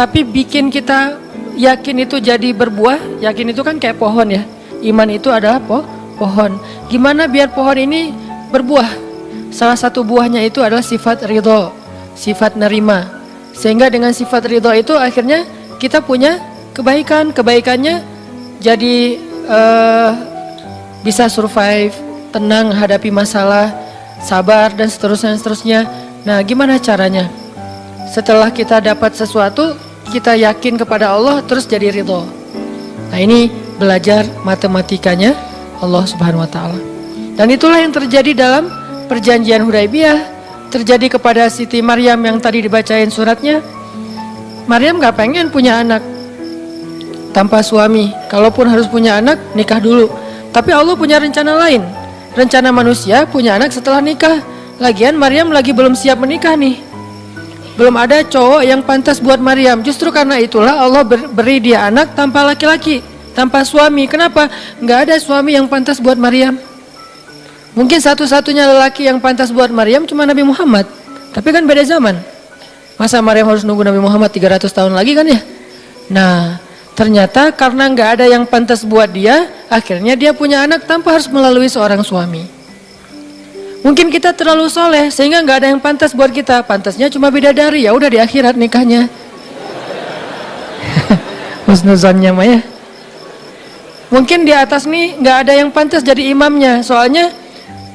Tapi bikin kita yakin itu jadi berbuah, yakin itu kan kayak pohon ya. Iman itu adalah po pohon. Gimana biar pohon ini berbuah? Salah satu buahnya itu adalah sifat ridho, sifat nerima. Sehingga dengan sifat ridho itu akhirnya kita punya kebaikan. Kebaikannya jadi uh, bisa survive, tenang hadapi masalah, sabar dan seterusnya seterusnya. Nah, gimana caranya? Setelah kita dapat sesuatu, kita yakin kepada Allah terus jadi ridho. Nah, ini belajar matematikanya Allah Subhanahu wa taala. Dan itulah yang terjadi dalam perjanjian Hudaibiyah terjadi kepada Siti Maryam yang tadi dibacain suratnya. Maryam gak pengen punya anak tanpa suami. Kalaupun harus punya anak, nikah dulu. Tapi Allah punya rencana lain. Rencana manusia punya anak setelah nikah. Lagian Maryam lagi belum siap menikah nih. Belum ada cowok yang pantas buat Maryam. Justru karena itulah Allah beri dia anak tanpa laki-laki, tanpa suami. Kenapa? Gak ada suami yang pantas buat Maryam. Mungkin satu-satunya lelaki yang pantas buat Maryam cuma Nabi Muhammad. Tapi kan beda zaman. Masa Maryam harus nunggu Nabi Muhammad 300 tahun lagi kan ya? Nah, ternyata karena nggak ada yang pantas buat dia, akhirnya dia punya anak tanpa harus melalui seorang suami. Mungkin kita terlalu soleh sehingga nggak ada yang pantas buat kita. Pantasnya cuma bidadari, ya udah di akhirat nikahnya. Husnuzannya mah ya. Mungkin di atas nih nggak ada yang pantas jadi imamnya, soalnya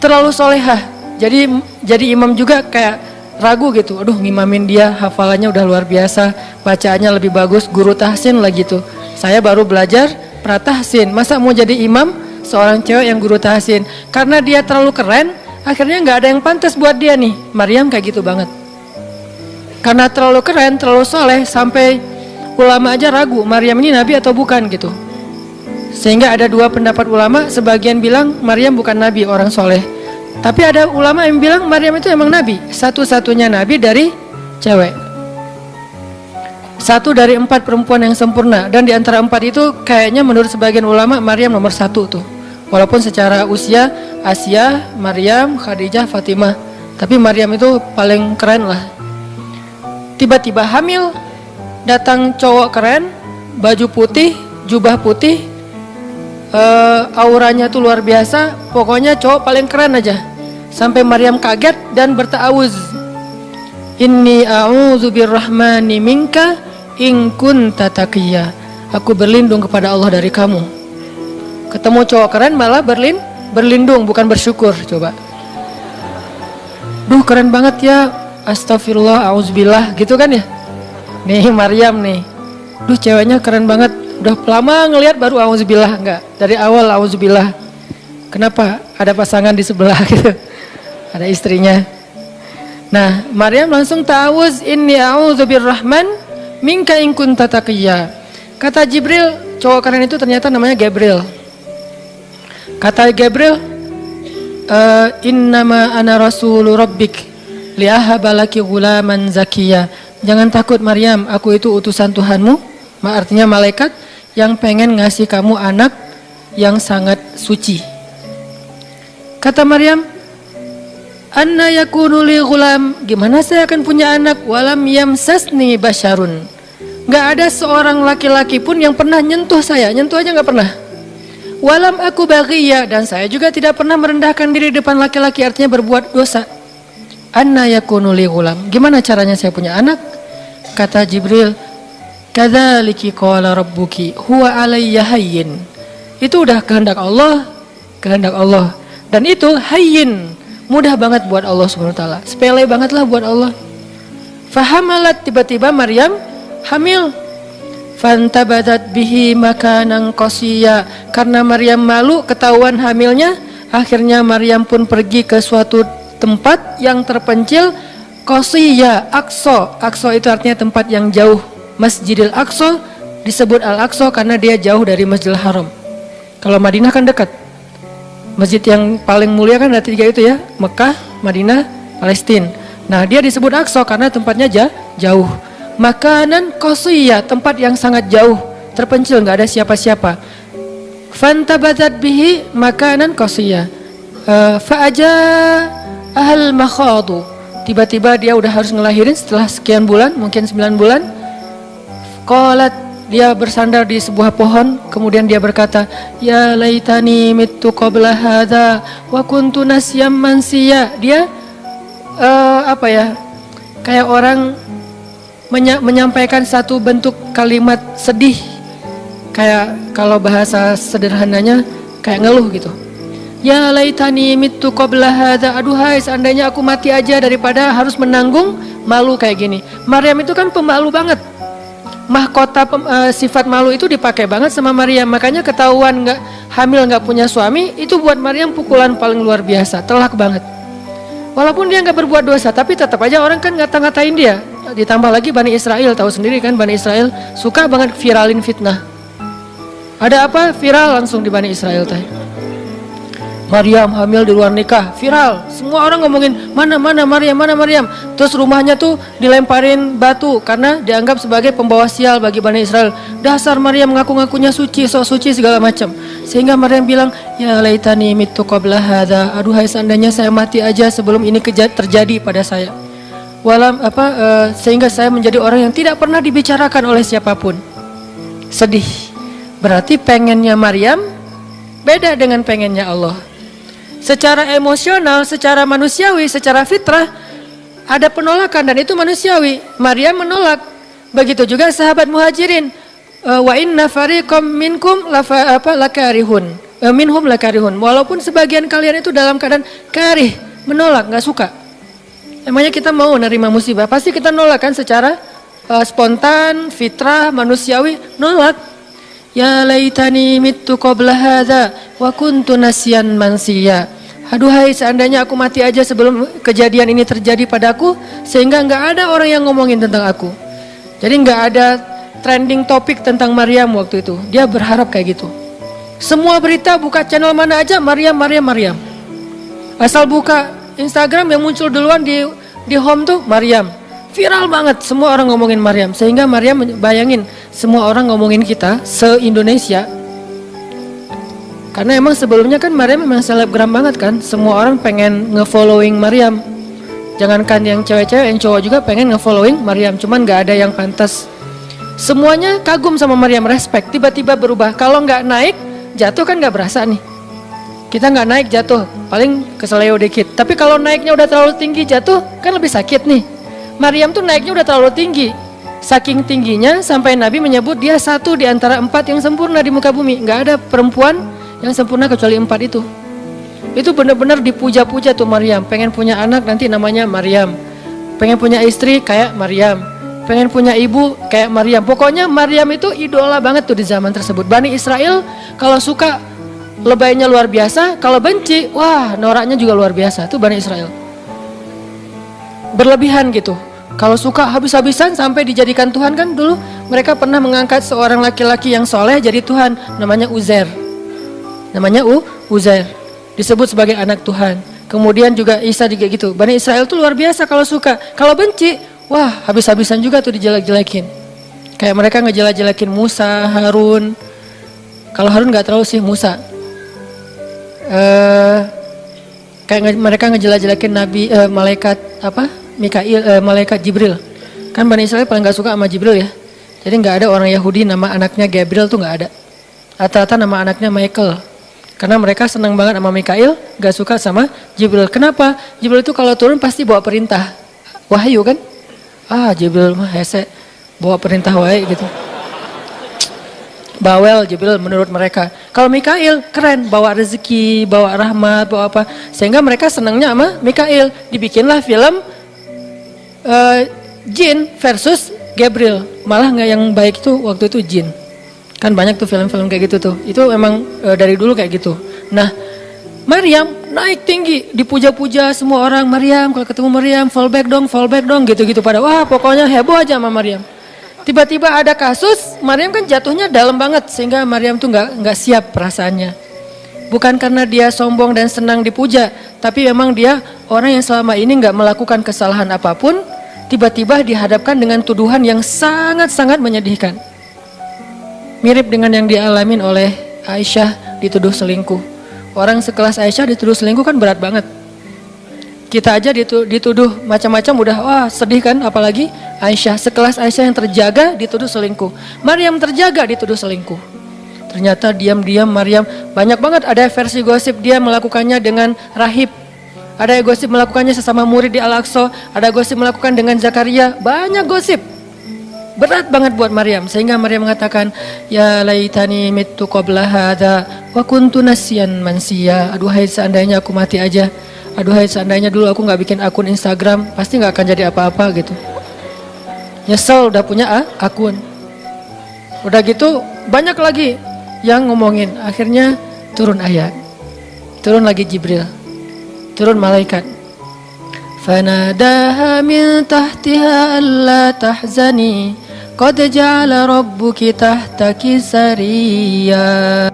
terlalu solehah. Jadi jadi imam juga kayak ragu gitu. Aduh ngimamin dia hafalannya udah luar biasa, bacaannya lebih bagus, guru tahsin lah gitu. Saya baru belajar pratahsin. Masa mau jadi imam seorang cewek yang guru tahsin? Karena dia terlalu keren, akhirnya nggak ada yang pantas buat dia nih. Maryam kayak gitu banget. Karena terlalu keren, terlalu soleh, sampai ulama aja ragu Maryam ini nabi atau bukan gitu. Sehingga ada dua pendapat ulama, sebagian bilang Maryam bukan nabi, orang soleh. Tapi ada ulama yang bilang Maryam itu emang nabi, satu-satunya nabi dari cewek. Satu dari empat perempuan yang sempurna, dan di antara empat itu kayaknya menurut sebagian ulama Maryam nomor satu tuh. Walaupun secara usia Asia, Maryam, Khadijah, Fatimah, tapi Maryam itu paling keren lah. Tiba-tiba hamil, datang cowok keren, baju putih, jubah putih, uh, auranya tuh luar biasa. Pokoknya cowok paling keren aja. Sampai Maryam kaget dan bertawuz. Inni a'udzu birrahmani minka in kunta taqiyya. Aku berlindung kepada Allah dari kamu. Ketemu cowok keren malah berlin berlindung bukan bersyukur coba. Duh keren banget ya. Astagfirullah, auzubillah gitu kan ya. Nih Maryam nih. Duh ceweknya keren banget udah lama ngelihat baru auzubillah enggak dari awal auzubillah kenapa ada pasangan di sebelah gitu ada istrinya nah Maryam langsung ta'awuz inni a'udzubirrahman minka in kunta kata Jibril cowok keren itu ternyata namanya Gabriel kata Gabriel uh, innama ana rasulu rabbik liahabalaki gulaman zakiyya jangan takut Maryam aku itu utusan Tuhanmu artinya malaikat yang pengen ngasih kamu anak yang sangat suci. Kata Maryam, Anna yakunu li gulam, gimana saya akan punya anak walam yamsasni basyarun. Gak ada seorang laki-laki pun yang pernah nyentuh saya, nyentuh aja gak pernah. Walam aku bagiya dan saya juga tidak pernah merendahkan diri depan laki-laki artinya berbuat dosa. Anna yakunu li gulam, gimana caranya saya punya anak? Kata Jibril, Kadzaliki qala rabbuki huwa alayya hayyin. Itu udah kehendak Allah, kehendak Allah. Dan itu hayyin, mudah banget buat Allah Subhanahu wa taala. Sepele banget lah buat Allah. Fahamalat tiba-tiba Maryam hamil. Fantabadat bihi makanan qasiya. Karena Maryam malu ketahuan hamilnya, akhirnya Maryam pun pergi ke suatu tempat yang terpencil qasiya, aqsa. Aqsa itu artinya tempat yang jauh Masjidil Aqsa disebut Al-Aqsa karena dia jauh dari Masjidil Haram. Kalau Madinah kan dekat. Masjid yang paling mulia kan ada tiga itu ya, Mekah, Madinah, Palestina. Nah dia disebut Aqsa karena tempatnya jauh. Makanan qasiyah, tempat yang sangat jauh, terpencil, nggak ada siapa-siapa. Fantabadat bihi makanan qasiyah. Uh, Fa'aja ahal makhadu. Tiba-tiba dia udah harus ngelahirin setelah sekian bulan, mungkin 9 bulan. Qalat dia bersandar di sebuah pohon kemudian dia berkata ya laitani mitu qabla hadza wa kuntu nasyam mansiya dia uh, apa ya kayak orang menya menyampaikan satu bentuk kalimat sedih. Kayak kalau bahasa sederhananya kayak ngeluh gitu. Ya laitani mitu qabla hadza. Aduhai seandainya aku mati aja daripada harus menanggung malu kayak gini. Maryam itu kan pemalu banget. Mahkota pem, uh, sifat malu itu dipakai banget sama Maryam. Makanya ketahuan nggak hamil nggak punya suami itu buat Maryam pukulan paling luar biasa. Telak banget. Walaupun dia nggak berbuat dosa tapi tetap aja orang kan ngata-ngatain dia ditambah lagi Bani Israel tahu sendiri kan Bani Israel suka banget viralin fitnah ada apa viral langsung di Bani Israel teh Maryam hamil di luar nikah, viral. Semua orang ngomongin mana mana Maryam, mana Maryam. Terus rumahnya tuh dilemparin batu karena dianggap sebagai pembawa sial bagi Bani Israel. Dasar Maryam ngaku-ngakunya suci, sok suci segala macam. Sehingga Maryam bilang, "Ya laitani mitu qabla hadza." Aduhai seandainya saya mati aja sebelum ini terjadi pada saya. Walam apa uh, sehingga saya menjadi orang yang tidak pernah dibicarakan oleh siapa pun. Sedih. Berarti pengennya Maryam beda dengan pengennya Allah secara emosional, secara manusiawi, secara fitrah ada penolakan dan itu manusiawi. Maria menolak. Begitu juga sahabat muhajirin. Eh, wa inna fariqam minkum lafa, apa lakarihun. Eh, minhum lakarihun. Walaupun sebagian kalian itu dalam keadaan karih, menolak, nggak suka. Emangnya kita mau nerima musibah? Pasti kita nolak kan secara uh, spontan, fitrah, manusiawi, nolak. Ya laitani mittu qabla hadza wa kuntu nasyan mansiya. Aduhai seandainya aku mati aja sebelum kejadian ini terjadi padaku sehingga nggak ada orang yang ngomongin tentang aku. Jadi nggak ada trending topik tentang Maryam waktu itu. Dia berharap kayak gitu. Semua berita buka channel mana aja Maryam, Maryam, Maryam. Asal buka Instagram yang muncul duluan di di home tuh Maryam. Viral banget semua orang ngomongin Maryam sehingga Maryam bayangin semua orang ngomongin kita se Indonesia karena emang sebelumnya kan Maryam memang selebgram banget kan. Semua orang pengen ngefollowing Maryam. Jangankan yang cewek-cewek, yang cowok juga pengen ngefollowing Maryam. Cuman nggak ada yang pantas. Semuanya kagum sama Maryam, respect. Tiba-tiba berubah. Kalau nggak naik, jatuh kan nggak berasa nih. Kita nggak naik jatuh, paling keseleo dikit. Tapi kalau naiknya udah terlalu tinggi jatuh, kan lebih sakit nih. Maryam tuh naiknya udah terlalu tinggi. Saking tingginya sampai Nabi menyebut dia satu di antara empat yang sempurna di muka bumi. Nggak ada perempuan yang sempurna kecuali empat itu itu benar-benar dipuja-puja tuh Maryam pengen punya anak nanti namanya Maryam pengen punya istri kayak Maryam pengen punya ibu kayak Maryam pokoknya Maryam itu idola banget tuh di zaman tersebut Bani Israel kalau suka lebaynya luar biasa kalau benci wah noraknya juga luar biasa tuh Bani Israel. Berlebihan gitu. Kalau suka habis-habisan sampai dijadikan Tuhan kan dulu mereka pernah mengangkat seorang laki-laki yang soleh jadi Tuhan namanya Uzer namanya U, Uzair. Disebut sebagai anak Tuhan. Kemudian juga Isa juga gitu. Bani Israel tuh luar biasa kalau suka. Kalau benci wah habis-habisan juga tuh dijelek-jelekin. Kayak mereka ngejelek-jelekin Musa, Harun. Kalau Harun nggak terlalu sih Musa uh, kayak mereka ngejelek-jelekin Nabi uh, malaikat apa Mikail uh, malaikat Jibril kan Bani Israel paling nggak suka sama Jibril ya jadi nggak ada orang Yahudi nama anaknya Gabriel tuh nggak ada rata-rata nama anaknya Michael karena mereka senang banget sama Mikail, gak suka sama Jibril. Kenapa? Jibril itu kalau turun pasti bawa perintah. Wahyu kan? Ah Jibril mah hese, bawa perintah wae gitu. Bawel Jibril menurut mereka. Kalau Mikail keren, bawa rezeki, bawa rahmat, bawa apa. Sehingga mereka senangnya sama Mikail. Dibikinlah film uh, Jin versus Gabriel. Malah nggak yang baik itu waktu itu Jin. Kan banyak tuh film-film kayak gitu tuh. Itu emang e, dari dulu kayak gitu. Nah, Maryam naik tinggi, dipuja-puja semua orang. Maryam, kalau ketemu Maryam, fallback dong, fallback dong, gitu-gitu pada. Wah, pokoknya heboh aja sama Maryam. Tiba-tiba ada kasus, Maryam kan jatuhnya dalam banget sehingga Maryam tuh nggak nggak siap perasaannya. Bukan karena dia sombong dan senang dipuja, tapi memang dia orang yang selama ini nggak melakukan kesalahan apa pun, tiba-tiba dihadapkan dengan tuduhan yang sangat-sangat menyedihkan. Mirip dengan yang dialamin oleh Aisyah dituduh selingkuh. Orang sekelas Aisyah dituduh selingkuh kan berat banget. Kita aja dituduh macam-macam udah wah sedih kan apalagi Aisyah sekelas Aisyah yang terjaga dituduh selingkuh. Maryam terjaga dituduh selingkuh. Ternyata diam-diam Maryam banyak banget ada versi gosip dia melakukannya dengan rahib. Ada gosip melakukannya sesama murid di Al-Aqsa, ada gosip melakukan dengan Zakaria, banyak gosip. Berat banget buat Maryam sehingga Maryam mengatakan ya laitani mittu qabla hadza wa kuntu nasiyan mansiya. Aduhai seandainya aku mati aja. Aduhai seandainya dulu aku nggak bikin akun Instagram, pasti nggak akan jadi apa-apa gitu. Nyesel udah punya ah, akun. Udah gitu banyak lagi yang ngomongin. Akhirnya turun ayat. Turun lagi Jibril. Turun malaikat. Fanadaha min tahtiha alla tahzani Qad ja'ala rabbuki tahtaki sariya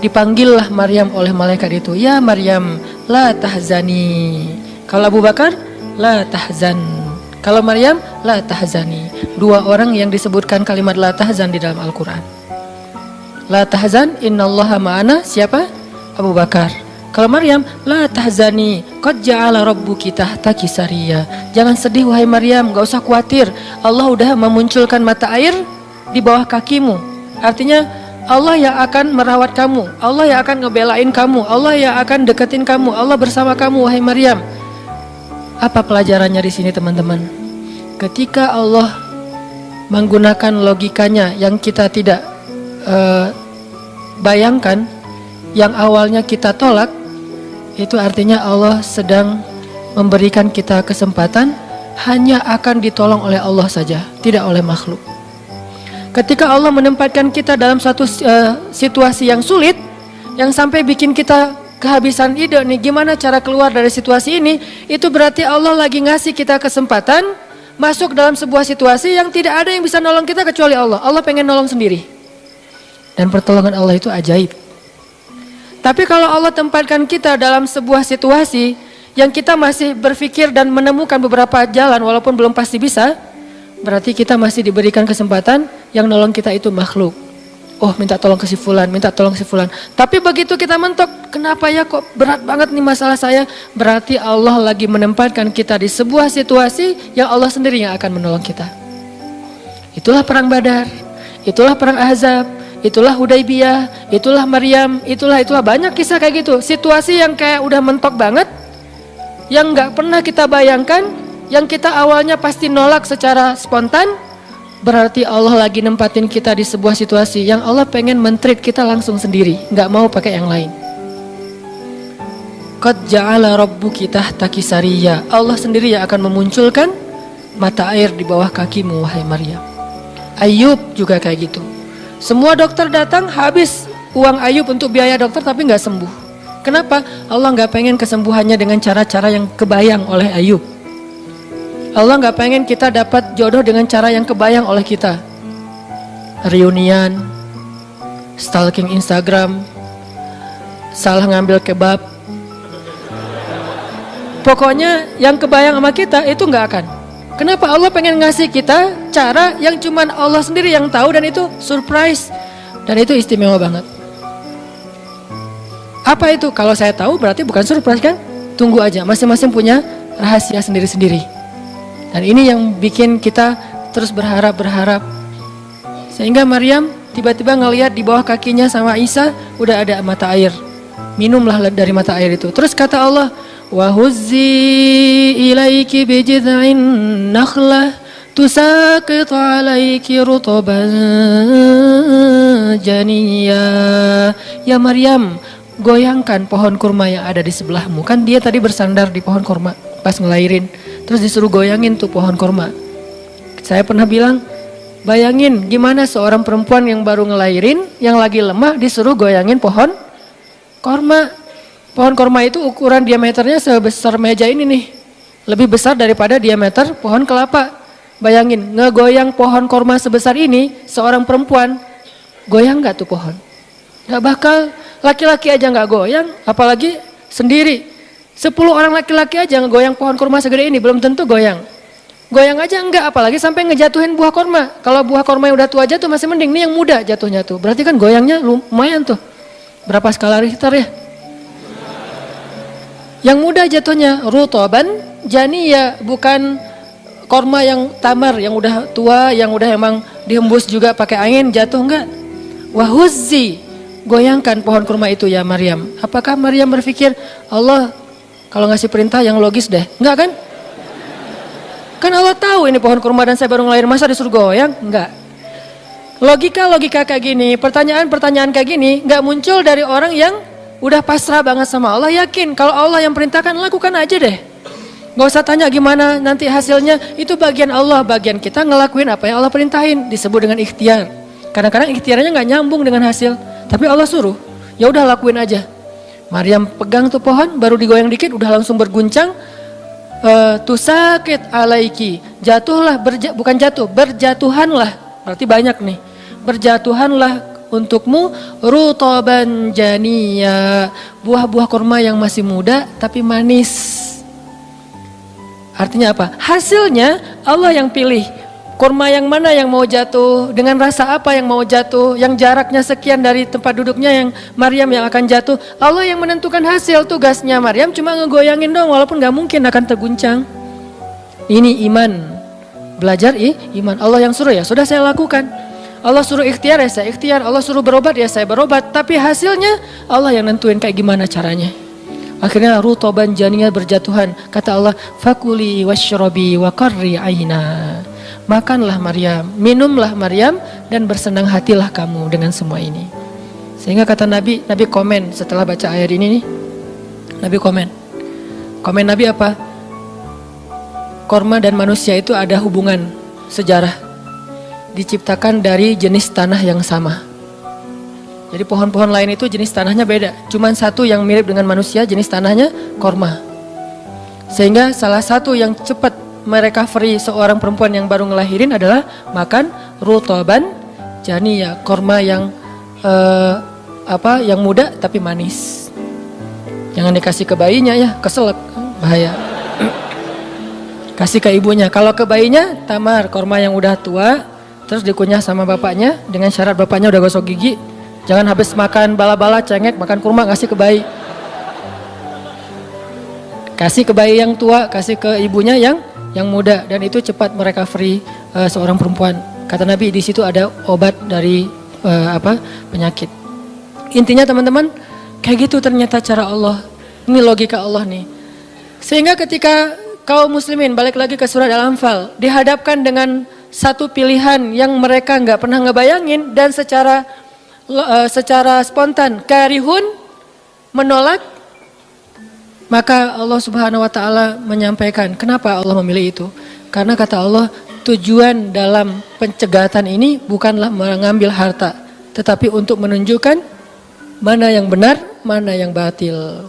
Dipanggillah Maryam oleh malaikat itu Ya Maryam la tahzani Kalau Abu Bakar la tahzan kalau Maryam, la tahzani. Dua orang yang disebutkan kalimat la tahzan di dalam Al-Quran. La tahzan, innallaha ma'ana, siapa? Abu Bakar. Kalau Maryam, la tahzani, sariya. Jangan sedih wahai Maryam, gak usah khawatir. Allah udah memunculkan mata air di bawah kakimu. Artinya Allah yang akan merawat kamu, Allah yang akan ngebelain kamu, Allah yang akan deketin kamu, Allah bersama kamu wahai Maryam. Apa pelajarannya di sini teman-teman? Ketika Allah menggunakan logikanya yang kita tidak uh, bayangkan, yang awalnya kita tolak, itu artinya Allah sedang memberikan kita kesempatan hanya akan ditolong oleh Allah saja, tidak oleh makhluk. Ketika Allah menempatkan kita dalam satu uh, situasi yang sulit, yang sampai bikin kita kehabisan ide nih gimana cara keluar dari situasi ini itu berarti Allah lagi ngasih kita kesempatan masuk dalam sebuah situasi yang tidak ada yang bisa nolong kita kecuali Allah. Allah pengen nolong sendiri. Dan pertolongan Allah itu ajaib tapi kalau Allah tempatkan kita dalam sebuah situasi yang kita masih berpikir dan menemukan beberapa jalan walaupun belum pasti bisa berarti kita masih diberikan kesempatan yang nolong kita itu makhluk oh minta tolong ke si fulan, minta tolong si fulan. Tapi begitu kita mentok, kenapa ya kok berat banget nih masalah saya? Berarti Allah lagi menempatkan kita di sebuah situasi yang Allah sendiri yang akan menolong kita. Itulah perang Badar, itulah perang Ahzab, itulah Hudaybiyah, itulah Maryam, itulah itulah banyak kisah kayak gitu. Situasi yang kayak udah mentok banget, yang nggak pernah kita bayangkan, yang kita awalnya pasti nolak secara spontan, Berarti Allah lagi nempatin kita di sebuah situasi yang Allah pengen mentreat kita langsung sendiri, nggak mau pakai yang lain. Qad ja'ala rabbuki tahtaki sariya. Allah sendiri yang akan memunculkan mata air di bawah kakimu wahai Maryam. Ayub juga kayak gitu. Semua dokter datang habis uang Ayub untuk biaya dokter tapi nggak sembuh. Kenapa? Allah nggak pengen kesembuhannya dengan cara-cara yang kebayang oleh Ayub. Allah nggak pengen kita dapat jodoh dengan cara yang kebayang oleh kita. Reunian, stalking Instagram, salah ngambil kebab. Pokoknya yang kebayang sama kita itu nggak akan. Kenapa Allah pengen ngasih kita cara yang cuman Allah sendiri yang tahu dan itu surprise dan itu istimewa banget. Apa itu? Kalau saya tahu berarti bukan surprise kan? Tunggu aja, masing-masing punya rahasia sendiri-sendiri. Dan ini yang bikin kita terus berharap-berharap. Sehingga Maryam tiba-tiba ngelihat di bawah kakinya sama Isa udah ada mata air. Minumlah dari mata air itu. Terus kata Allah, "Wa huzzi ilaiki bijid'in nakhlah tusaqit 'alaiki rutaban janiyya." Ya Maryam, goyangkan pohon kurma yang ada di sebelahmu. Kan dia tadi bersandar di pohon kurma pas ngelahirin. Terus disuruh goyangin tuh pohon kurma. Saya pernah bilang, bayangin gimana seorang perempuan yang baru ngelahirin, yang lagi lemah disuruh goyangin pohon kurma. Pohon kurma itu ukuran diameternya sebesar meja ini nih. Lebih besar daripada diameter pohon kelapa. Bayangin, ngegoyang pohon korma sebesar ini, seorang perempuan, goyang nggak tuh pohon? Nggak bakal, laki-laki aja nggak goyang, apalagi sendiri. Sepuluh orang laki-laki aja ngegoyang pohon kurma segede ini, belum tentu goyang. Goyang aja enggak, apalagi sampai ngejatuhin buah korma. Kalau buah korma yang udah tua jatuh masih mending, ini yang muda jatuhnya tuh. Berarti kan goyangnya lumayan tuh. Berapa skala Richter ya? Yang muda jatuhnya rutoban, ya bukan korma yang tamar, yang udah tua, yang udah emang dihembus juga pakai angin jatuh enggak? Wahuzzi, goyangkan pohon kurma itu ya Maryam. Apakah Maryam berpikir Allah kalau ngasih perintah yang logis deh? Enggak kan? Kan Allah tahu ini pohon kurma dan saya baru ngelahirin masa disuruh goyang? Enggak. Logika-logika kayak gini, pertanyaan-pertanyaan kayak gini enggak muncul dari orang yang udah pasrah banget sama Allah. Yakin kalau Allah yang perintahkan lakukan aja deh. Gak usah tanya gimana nanti hasilnya, itu bagian Allah, bagian kita ngelakuin apa yang Allah perintahin, disebut dengan ikhtiar. Kadang-kadang ikhtiarnya nggak nyambung dengan hasil, tapi Allah suruh, ya udah lakuin aja. Maryam pegang tuh pohon, baru digoyang dikit, udah langsung berguncang, uh, tusakit alaiki jatuhlah berja, bukan jatuh berjatuhanlah berarti banyak nih berjatuhanlah untukmu rutoban jania buah-buah kurma yang masih muda tapi manis artinya apa hasilnya Allah yang pilih kurma yang mana yang mau jatuh, dengan rasa apa yang mau jatuh, yang jaraknya sekian dari tempat duduknya yang Maryam yang akan jatuh. Allah yang menentukan hasil tugasnya Maryam cuma ngegoyangin dong walaupun gak mungkin akan terguncang. Ini iman. Belajar ih, iman. Allah yang suruh ya, sudah saya lakukan. Allah suruh ikhtiar ya saya ikhtiar, Allah suruh berobat ya saya berobat. Tapi hasilnya Allah yang nentuin kayak gimana caranya. Akhirnya rutoban janinya berjatuhan. Kata Allah, fakuli washrobi wa qarri aina. Makanlah Maryam, minumlah Maryam dan bersenang hatilah kamu dengan semua ini. Sehingga kata Nabi, Nabi komen setelah baca ayat ini nih. Nabi komen. Komen Nabi apa? Korma dan manusia itu ada hubungan sejarah. Diciptakan dari jenis tanah yang sama. Jadi pohon-pohon lain itu jenis tanahnya beda. Cuman satu yang mirip dengan manusia jenis tanahnya korma. Sehingga salah satu yang cepat merecovery seorang perempuan yang baru ngelahirin adalah makan rutoban jani ya korma yang uh, apa yang muda tapi manis jangan dikasih ke bayinya ya keselak bahaya kasih ke ibunya kalau ke bayinya tamar korma yang udah tua terus dikunyah sama bapaknya dengan syarat bapaknya udah gosok gigi jangan habis makan bala-bala cengek makan kurma kasih ke bayi kasih ke bayi yang tua kasih ke ibunya yang yang muda dan itu cepat mereka free uh, seorang perempuan. Kata Nabi di situ ada obat dari uh, apa penyakit. Intinya teman-teman kayak gitu ternyata cara Allah. Ini logika Allah nih. Sehingga ketika kaum muslimin balik lagi ke surat Al-Anfal dihadapkan dengan satu pilihan yang mereka nggak pernah ngebayangin dan secara uh, secara spontan karihun menolak maka Allah Subhanahu wa taala menyampaikan kenapa Allah memilih itu? Karena kata Allah, tujuan dalam pencegatan ini bukanlah mengambil harta, tetapi untuk menunjukkan mana yang benar, mana yang batil.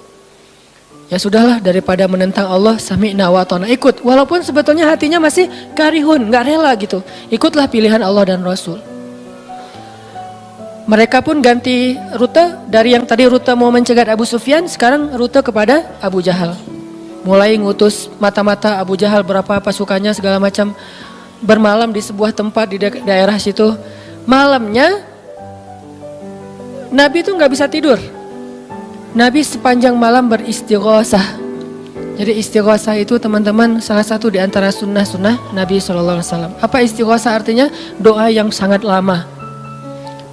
Ya sudahlah daripada menentang Allah sami'na wa ikut walaupun sebetulnya hatinya masih karihun, nggak rela gitu. Ikutlah pilihan Allah dan Rasul. Mereka pun ganti rute dari yang tadi rute mau mencegat Abu Sufyan, sekarang rute kepada Abu Jahal. Mulai ngutus mata-mata Abu Jahal berapa pasukannya segala macam bermalam di sebuah tempat di daerah situ. Malamnya Nabi itu nggak bisa tidur. Nabi sepanjang malam beristighosah. Jadi istighosah itu teman-teman salah satu di antara sunnah-sunnah Nabi SAW. Apa istighosah artinya? Doa yang sangat lama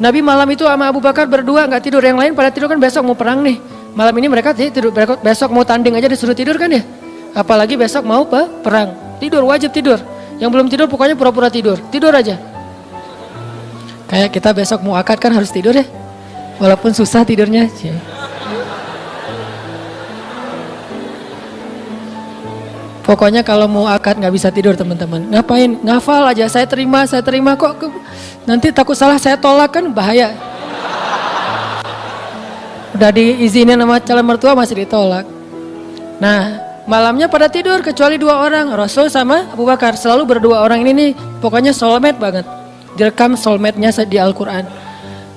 Nabi malam itu sama Abu Bakar berdua nggak tidur, yang lain pada tidur kan besok mau perang nih. Malam ini mereka tidur, besok mau tanding aja disuruh tidur kan ya. Apalagi besok mau apa? Perang. Tidur, wajib tidur. Yang belum tidur pokoknya pura-pura tidur. Tidur aja. Kayak kita besok mau akad kan harus tidur ya. Walaupun susah tidurnya. Pokoknya kalau mau akad nggak bisa tidur teman-teman. Ngapain? Ngafal aja. Saya terima, saya terima kok. Nanti takut salah saya tolak kan bahaya. Udah diizinin sama calon mertua masih ditolak. Nah Malamnya pada tidur kecuali dua orang, Rasul sama Abu Bakar. Selalu berdua orang ini nih, pokoknya soulmate banget. Direkam soulmate-nya di Al-Quran.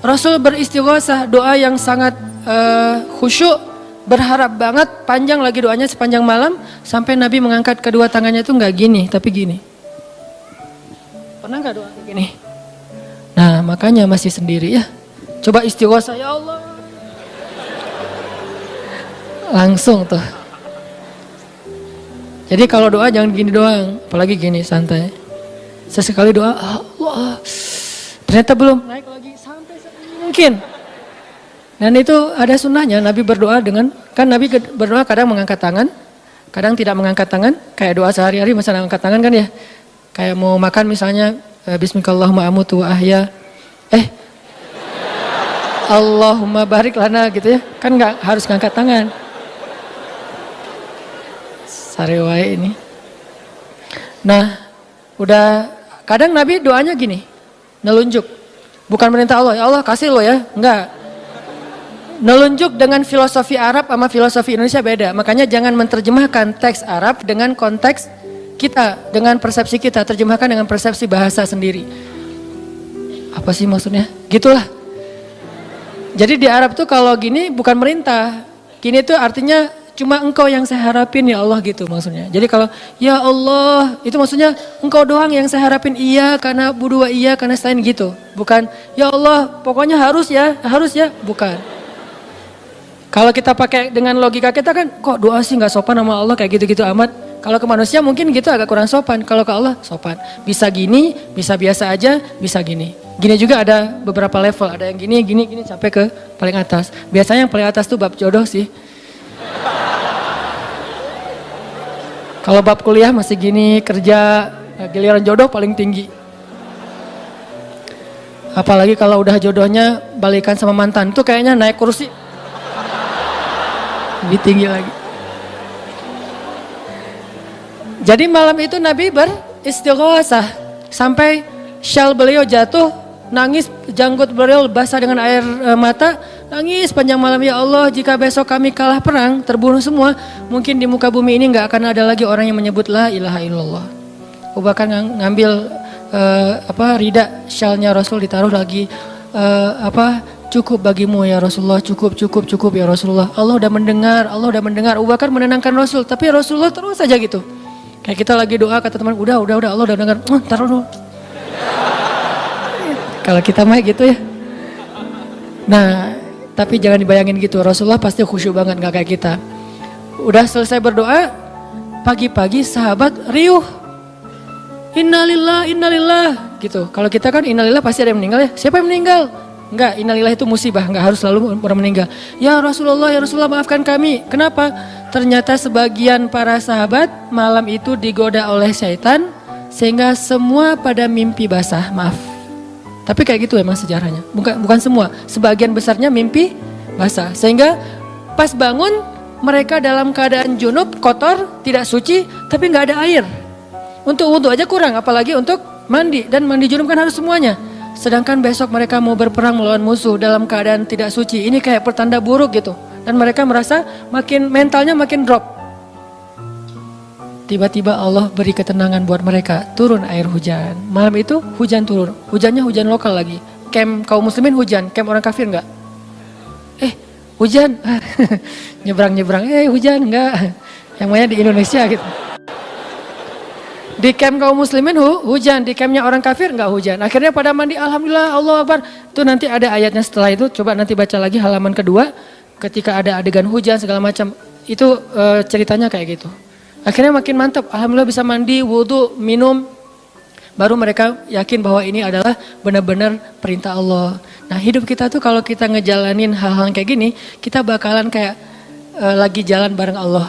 Rasul beristighosah, doa yang sangat uh, khusyuk, berharap banget, panjang lagi doanya sepanjang malam, sampai Nabi mengangkat kedua tangannya itu nggak gini, tapi gini. Pernah nggak doa gini? Nah makanya masih sendiri ya. Coba istighosah, ya Allah. Langsung tuh. Jadi kalau doa jangan gini doang, apalagi gini santai. Sesekali doa, Allah, ternyata belum naik lagi sampai mungkin. Dan itu ada sunnahnya, Nabi berdoa dengan, kan Nabi berdoa kadang mengangkat tangan, kadang tidak mengangkat tangan, kayak doa sehari-hari masa angkat tangan kan ya. Kayak mau makan misalnya, eh, Bismillahirrahmanirrahim amutu ahya, eh Allahumma barik lana gitu ya, kan nggak harus ngangkat tangan. Sarewai ini. Nah, udah kadang Nabi doanya gini, nelunjuk. Bukan perintah Allah, ya Allah kasih lo ya, enggak. Nelunjuk dengan filosofi Arab sama filosofi Indonesia beda. Makanya jangan menerjemahkan teks Arab dengan konteks kita, dengan persepsi kita. Terjemahkan dengan persepsi bahasa sendiri. Apa sih maksudnya? Gitulah. Jadi di Arab tuh kalau gini bukan merintah. Gini tuh artinya Cuma engkau yang saya harapin ya Allah gitu maksudnya. Jadi kalau ya Allah itu maksudnya engkau doang yang saya harapin iya karena berdua iya karena selain gitu. Bukan ya Allah pokoknya harus ya harus ya bukan. Kalau kita pakai dengan logika kita kan kok doa sih nggak sopan sama Allah kayak gitu-gitu amat. Kalau ke manusia mungkin gitu agak kurang sopan. Kalau ke Allah sopan. Bisa gini, bisa biasa aja, bisa gini. Gini juga ada beberapa level. Ada yang gini, gini, gini sampai ke paling atas. Biasanya yang paling atas tuh bab jodoh sih. Kalau bab kuliah masih gini, kerja, eh, giliran jodoh paling tinggi. Apalagi kalau udah jodohnya balikan sama mantan, itu kayaknya naik kursi. Lebih tinggi lagi. Jadi malam itu Nabi beristighosah sampai syal beliau jatuh, nangis janggut beliau basah dengan air eh, mata, Nangis panjang malam ya Allah jika besok kami kalah perang terbunuh semua mungkin di muka bumi ini nggak akan ada lagi orang yang menyebut la ilaha illallah. Bakar ngambil uh, apa rida syalnya Rasul ditaruh lagi uh, apa cukup bagimu ya Rasulullah cukup cukup cukup ya Rasulullah Allah udah mendengar Allah udah mendengar Abu Bakar menenangkan Rasul tapi Rasulullah terus saja gitu kayak kita lagi doa kata teman udah udah udah Allah udah mendengar oh, taruh dulu kalau kita mah gitu ya nah tapi jangan dibayangin gitu, Rasulullah pasti khusyuk banget gak kayak kita. Udah selesai berdoa, pagi-pagi sahabat riuh. Innalillah, innalillah gitu. Kalau kita kan innalillah pasti ada yang meninggal ya. Siapa yang meninggal? Enggak, innalillah itu musibah, enggak harus selalu orang meninggal. Ya Rasulullah, ya Rasulullah maafkan kami. Kenapa? Ternyata sebagian para sahabat malam itu digoda oleh syaitan sehingga semua pada mimpi basah, maaf. Tapi kayak gitu emang sejarahnya. Bukan bukan semua, sebagian besarnya mimpi basah. Sehingga pas bangun mereka dalam keadaan junub, kotor, tidak suci, tapi nggak ada air. Untuk wudhu aja kurang, apalagi untuk mandi. Dan mandi junub kan harus semuanya. Sedangkan besok mereka mau berperang melawan musuh dalam keadaan tidak suci. Ini kayak pertanda buruk gitu. Dan mereka merasa makin mentalnya makin drop. Tiba-tiba Allah beri ketenangan buat mereka, turun air hujan. Malam itu hujan turun, hujannya hujan lokal lagi. Camp kaum muslimin hujan, camp orang kafir enggak? Eh, hujan. Nyebrang-nyebrang, eh hujan enggak? Yang mana di Indonesia gitu. Di camp kaum muslimin hu, hujan, di campnya orang kafir enggak hujan. Akhirnya pada mandi, Alhamdulillah, Allah Akbar. Itu nanti ada ayatnya setelah itu, coba nanti baca lagi halaman kedua. Ketika ada adegan hujan segala macam, itu e, ceritanya kayak gitu. Akhirnya makin mantap, Alhamdulillah bisa mandi, wudhu, minum. Baru mereka yakin bahwa ini adalah benar-benar perintah Allah. Nah hidup kita tuh kalau kita ngejalanin hal-hal kayak gini, kita bakalan kayak uh, lagi jalan bareng Allah.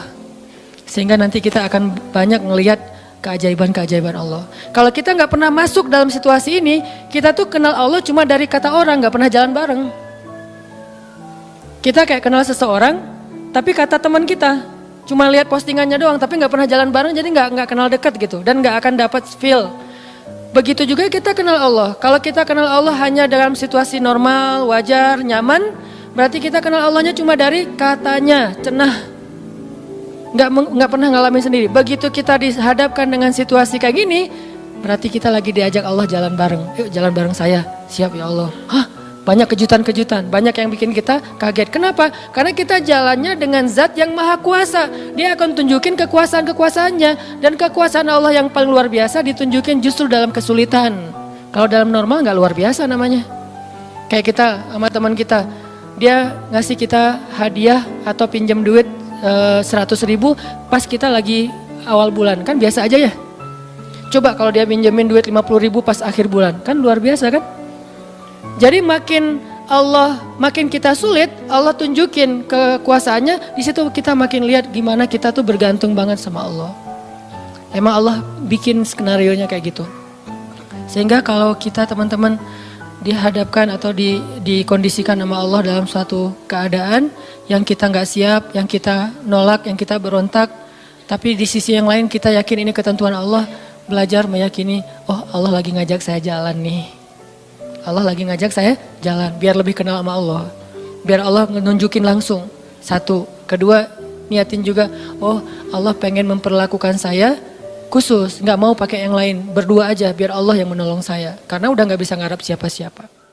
Sehingga nanti kita akan banyak ngelihat keajaiban-keajaiban Allah. Kalau kita nggak pernah masuk dalam situasi ini, kita tuh kenal Allah cuma dari kata orang, nggak pernah jalan bareng. Kita kayak kenal seseorang, tapi kata teman kita, cuma lihat postingannya doang tapi nggak pernah jalan bareng jadi nggak nggak kenal dekat gitu dan nggak akan dapat feel begitu juga kita kenal Allah kalau kita kenal Allah hanya dalam situasi normal wajar nyaman berarti kita kenal Allahnya cuma dari katanya cenah nggak nggak pernah ngalamin sendiri. Begitu kita dihadapkan dengan situasi kayak gini, berarti kita lagi diajak Allah jalan bareng. Yuk jalan bareng saya. Siap ya Allah. Hah? Banyak kejutan-kejutan, banyak yang bikin kita kaget. Kenapa? Karena kita jalannya dengan zat yang maha kuasa. Dia akan tunjukin kekuasaan-kekuasaannya. Dan kekuasaan Allah yang paling luar biasa ditunjukin justru dalam kesulitan. Kalau dalam normal nggak luar biasa namanya. Kayak kita sama teman kita, dia ngasih kita hadiah atau pinjam duit eh, 100 ribu pas kita lagi awal bulan. Kan biasa aja ya. Coba kalau dia pinjemin duit 50 ribu pas akhir bulan, kan luar biasa kan? Jadi makin Allah makin kita sulit, Allah tunjukin kekuasaannya, di situ kita makin lihat gimana kita tuh bergantung banget sama Allah. Emang Allah bikin skenario nya kayak gitu. Sehingga kalau kita teman-teman dihadapkan atau di, dikondisikan sama Allah dalam suatu keadaan yang kita nggak siap, yang kita nolak, yang kita berontak, tapi di sisi yang lain kita yakin ini ketentuan Allah, belajar meyakini, oh Allah lagi ngajak saya jalan nih. Allah lagi ngajak saya jalan biar lebih kenal sama Allah. Biar Allah nunjukin langsung. Satu, kedua niatin juga, oh Allah pengen memperlakukan saya khusus, nggak mau pakai yang lain, berdua aja biar Allah yang menolong saya. Karena udah nggak bisa ngarap siapa-siapa.